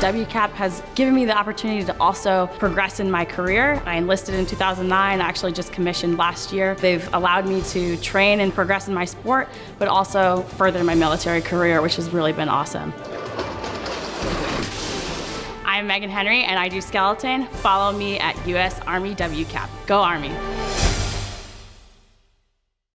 WCAP has given me the opportunity to also progress in my career. I enlisted in 2009, actually just commissioned last year. They've allowed me to train and progress in my sport, but also further my military career, which has really been awesome. I'm Megan Henry and I do skeleton. Follow me at US Army WCAP. Go Army!